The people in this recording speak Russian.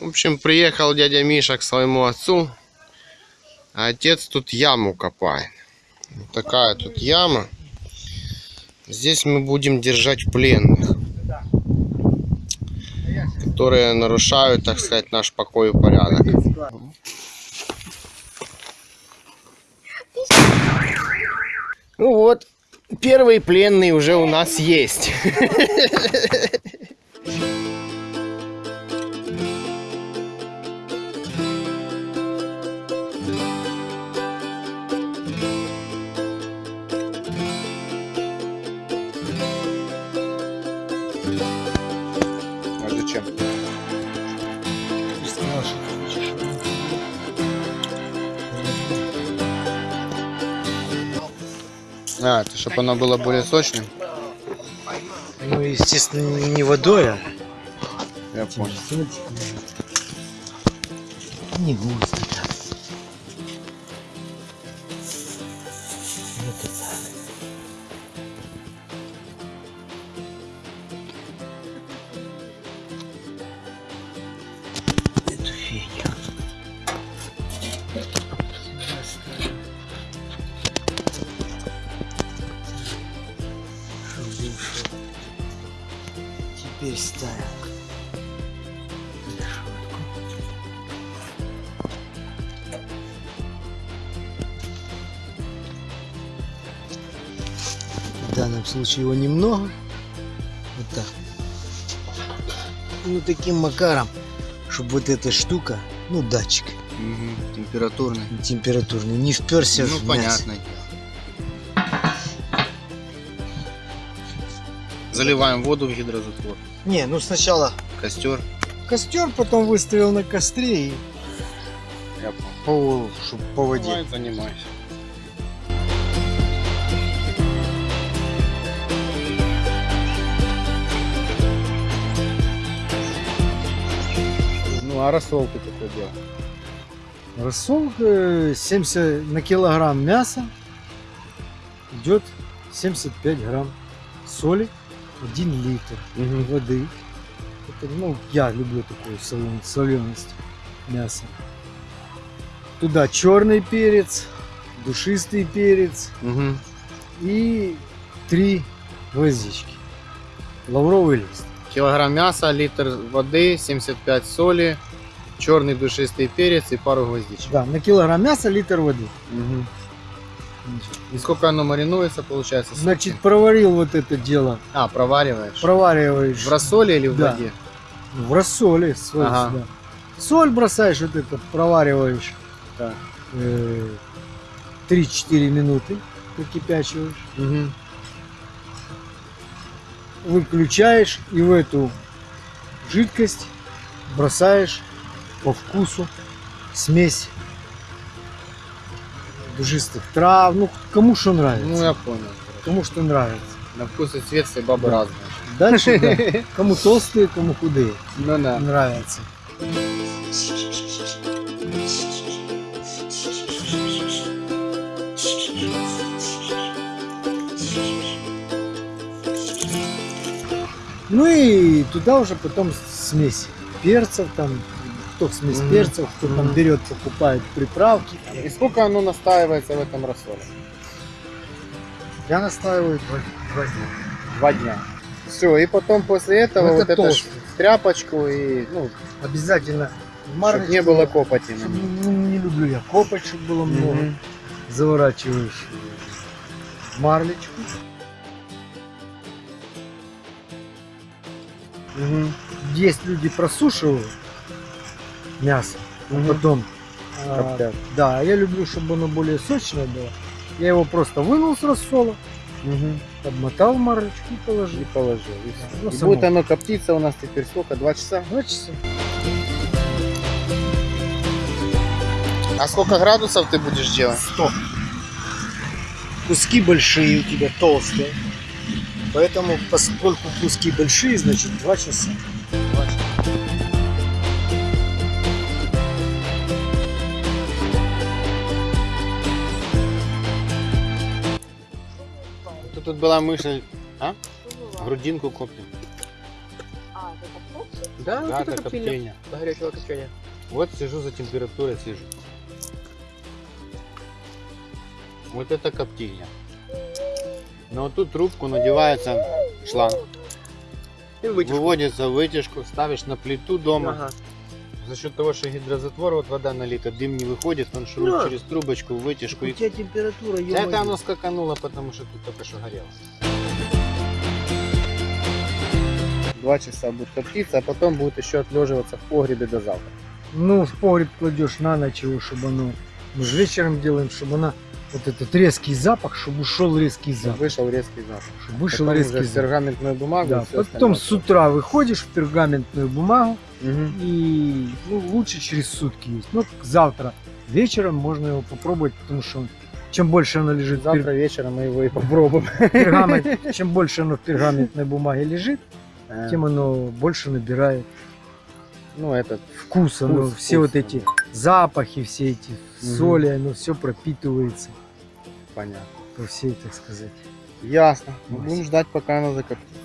В общем, приехал дядя Миша к своему отцу, а отец тут яму копает. Вот такая тут яма. Здесь мы будем держать пленных, которые нарушают, так сказать, наш покой и порядок. Ну вот, первый пленный уже у нас есть. А, это чтобы оно было более сочным. Ну, естественно, не водой, а Я понял. не густо. так. Вот это. Эту фигню. Теперь ставим. В данном случае его немного. Вот так. Ну таким макаром, чтобы вот эта штука, ну датчик Угу, температурный. температурный, не вперся Ну, в мясо. Заливаем воду в гидрозатвор. Не, ну сначала Костер. костер, потом выставил на костре и Я по, чтоб по воде. Давай занимайся. Ну, а рассол ты какой делал? Рассол э, 70 на килограмм мяса идет 75 грамм соли, 1 литр воды. Это, ну, я люблю такую солен- соленость мяса. Туда черный перец, душистый перец Угу. и три гвоздички. Лавровый лист. Килограмм мяса, литр воды, 75 соли, черный душистый перец и пару гвоздичек. Да, на килограмм мяса литр воды. Мгм. И сколько оно маринуется, получается? сутки? Значит, проварил вот это дело, А, провариваешь. провариваешь В рассоле или в Да. воде? в рассоле. соль Ага. сюда. Соль бросаешь, вот это провариваешь Так. э, 3-4 минуты, прокипячиваешь, Угу. выключаешь и в эту жидкость бросаешь по вкусу смесь душистых трав, ну кому что нравится, Ну, я понял. кому что нравится. На вкус и цвет все бабы Да. разные. Дальше, да, кому толстые, кому худые Ну да. нравится. Ну и туда уже потом смесь перцев, там, кто смесь Мгм. перцев, кто там Мгм. берет, покупает приправки. И сколько оно настаивается в этом рассоле? Я настаиваю два, два дня. Два дня. Все, и потом после этого Ну, вот это эту толстый. тряпочку и, ну, Обязательно чтобы марочку. не было копоти. на Чтоб- ней. ну, не люблю я копоть, чтобы было много. Мгм. Заворачиваешь в марлечку. Мгм. Есть люди просушивают мясо, Мгм. потом а, Коптят. да, а я люблю, чтобы оно более сочное было. Я его просто вынул с рассола, Мгм. обмотал в марлечку и положил. И положил. И, всё. Ну, И само. будет оно коптиться у нас теперь сколько? Два часа? Два часа. А сколько градусов ты будешь делать? Сто. Куски большие у тебя, толстые. Поэтому, поскольку куски большие, значит два часа. Тут, тут была мысль, а? Грудинку коптим. А, это копчик? Да, Дата это коптильня. коптения. До горячего копчения. Вот сижу за температурой, слежу. Вот это коптильня. Но вот тут трубку надевается шланг. И вытяжку. Выводится в вытяжку, ставишь на плиту дома. Ага. За счет того, что гидрозатвор, вот вода налита, дым не выходит, он шурует Да. через трубочку в вытяжку. У И... тебя температура, Да. Это оно скакануло, потому что тут только что горело. Два часа будет коптиться, а потом будет еще отлеживаться в погребе до завтра. Ну, в погреб кладешь на ночь его, чтобы оно... Мы же вечером делаем, чтобы она... Вот этот резкий запах, чтобы ушел резкий запах. Вышел резкий запах. Чтобы вышел Потом резкий запах. пергаментную бумагу. Да, потом с утра выходишь в пергаментную бумагу Мгм. и ну, лучше через сутки есть. Ну, завтра вечером можно его попробовать, потому что он- чем больше оно лежит в пер- Завтра вечером мы его и попробуем. пергамент, чем больше оно в пергаментной бумаге лежит, Э, тем оно больше набирает Ну, этот вкуса, ну, вкус, все вкус, вот эти да, запахи, все эти Мгм. соли, оно все пропитывается понятно. по всей, так сказать. Ясно. Мы Мась. будем ждать, пока оно закоптится.